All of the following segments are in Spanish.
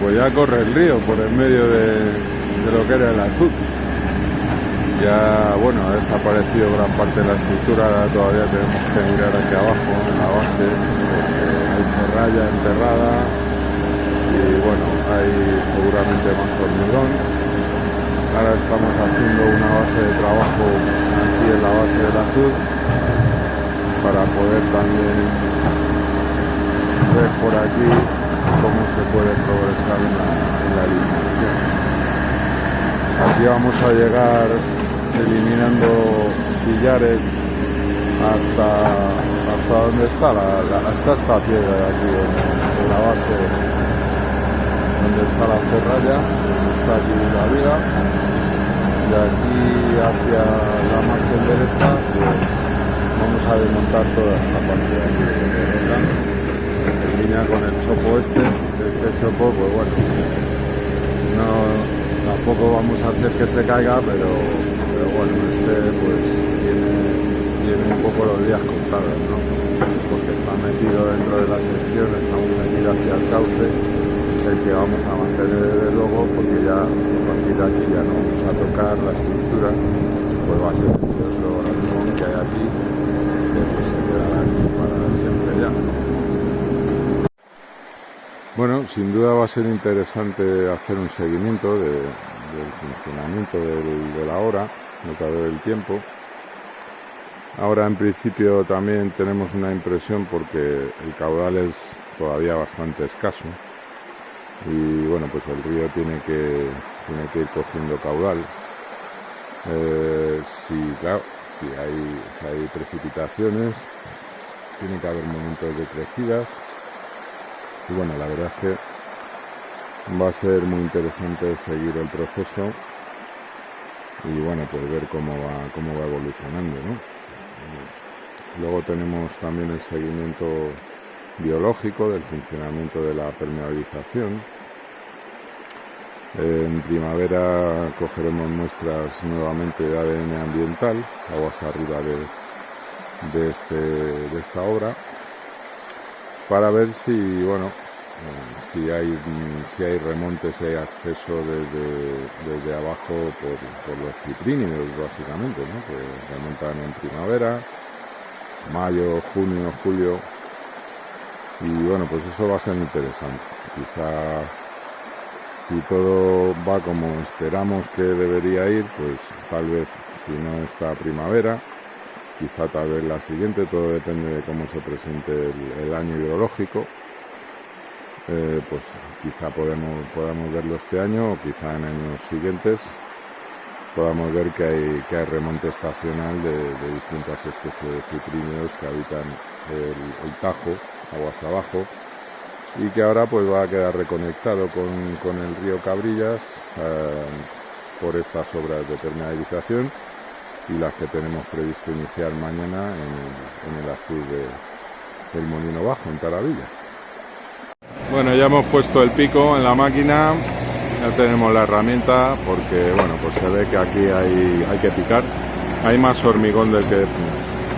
pues ya corre el río por el medio de, lo que era el azul. Ya, bueno, ha desaparecido gran parte de la estructura, ahora todavía tenemos que mirar hacia abajo en la base, hay ferralla enterrada y bueno, hay seguramente más hormigón. Ahora estamos haciendo una base de trabajo aquí en la base del azul para poder también ver por aquí cómo se puede Aquí vamos a llegar eliminando sillares hasta hasta donde está la, la esta piedra de aquí en, la base. Donde está la ferralla está aquí la viga. De aquí hacia la margen derecha pues vamos a desmontar toda esta parte de aquí en línea con el chopo este este chopo pues bueno no tampoco vamos a hacer que se caiga pero bueno, este pues tiene, tiene un poco los días contados, ¿no? Porque está metido dentro de la sección, estamos metidos hacia el cauce, el que vamos a mantener desde luego, porque ya a partir aquí ya no vamos a tocar la estructura, pues va a ser este otro que hay aquí, este pues se quedará aquí para siempre ya. Bueno, sin duda va a ser interesante hacer un seguimiento de, del funcionamiento de la hora notador del tiempo. Ahora en principio también tenemos una impresión porque el caudal es todavía bastante escaso y bueno pues el río tiene que, tiene que ir cogiendo caudal. Eh, si, claro, si hay, si hay precipitaciones tiene que haber momentos de crecidas y bueno la verdad es que va a ser muy interesante seguir el proceso y bueno pues ver cómo va cómo va evolucionando luego tenemos también el seguimiento biológico del funcionamiento de la permeabilización. En primavera cogeremos muestras nuevamente de ADN ambiental aguas arriba de, de, este, de esta obra para ver si bueno si hay si hay remontes, si hay acceso desde, desde abajo por, por, los ciprínidos básicamente, ¿no? que remontan en primavera, mayo, junio, julio y bueno pues eso va a ser interesante. Quizá si todo va como esperamos que debería ir, pues tal vez si no está primavera, quizá tal vez la siguiente, todo depende de cómo se presente el, año hidrológico. Eh, pues quizá podemos, podamos verlo este año o quizá en años siguientes podamos ver que hay, que remonte estacional de, distintas especies de cipríneos que habitan el, Tajo, aguas abajo, y que ahora pues va a quedar reconectado con, con el río Cabrillas eh, por estas obras de permeabilización y las que tenemos previsto iniciar mañana en el, azul de, del Molino Bajo, en Taravilla. Bueno, ya hemos puesto el pico en la máquina, ya tenemos la herramienta porque, bueno, pues se ve que aquí hay, hay que picar. Hay más hormigón del que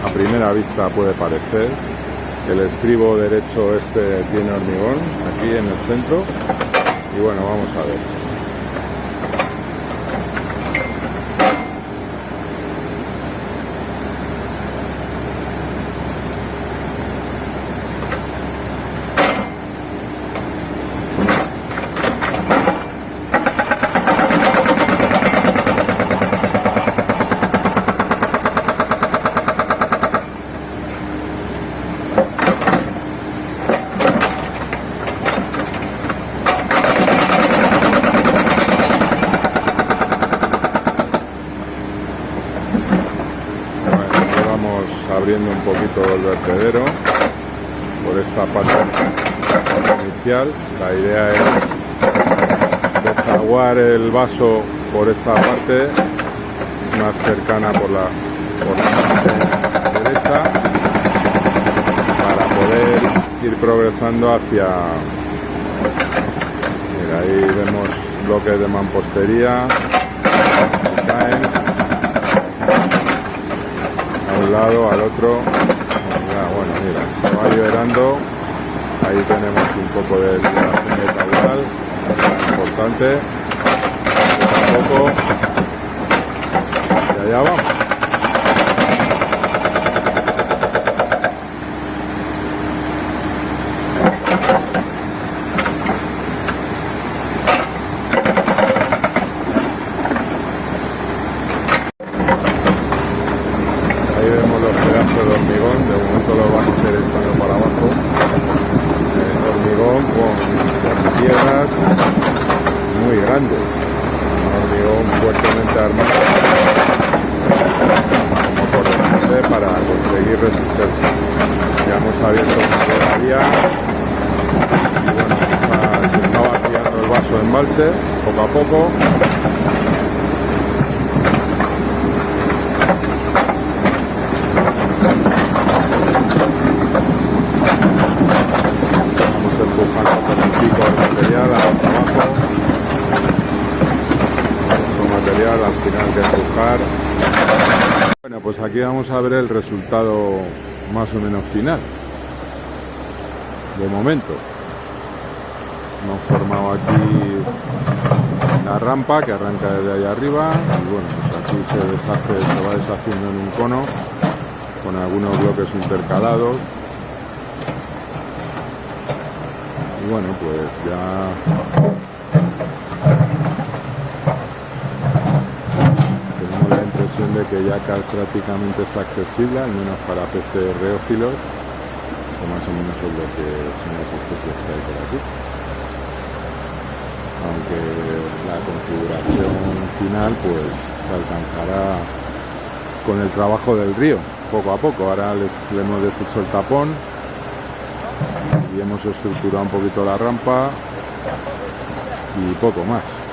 a primera vista puede parecer. El estribo derecho este tiene hormigón aquí en el centro y bueno, vamos a ver. Abriendo un poquito el vertedero por esta parte inicial. La idea es desaguar el vaso por esta parte más cercana por la, por la parte derecha para poder ir progresando hacia mira, ahí vemos bloques de mampostería que caen lado, al otro. Ya, bueno, mira, se va liberando. Ahí tenemos un poco de liberación de caudal. adelante, poco poco, y allá vamos. Ahí vemos los pedazos de hormigón, de momento lo vamos a ir echando para abajo. Eh, hormigón con piedras muy grandes. Un hormigón corresponde para conseguir resistencia. Ya hemos abierto una vía y bueno, se está vaciando el vaso de embalse poco a poco. Vamos empujando con el pico el material hasta abajo. Con material al final de empujar. Bueno, pues aquí vamos a ver el resultado más o menos final. De momento. Hemos formado aquí la rampa que arranca desde ahí arriba y bueno, pues aquí se deshace, se va deshaciendo en un cono con algunos bloques intercalados y bueno pues ya tenemos la impresión de que ya ca- prácticamente es accesible al menos para peces reófilos que más o menos es lo que son las especies que hay por aquí. Aunque la configuración final pues se alcanzará con el trabajo del río poco a poco. Ahora les, le hemos deshecho el tapón y hemos estructurado un poquito la rampa y poco más